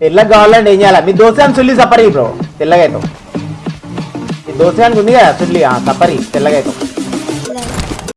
తెల్లగా కావాలంటే ఏం చేయాలి? మీ దోశాన్ని సుల్లి సపరి బ్రో తెల్లగా మీ ఈ దోసానికి ఉంది కదా సుల్లి ఆ సపరి తెల్లగా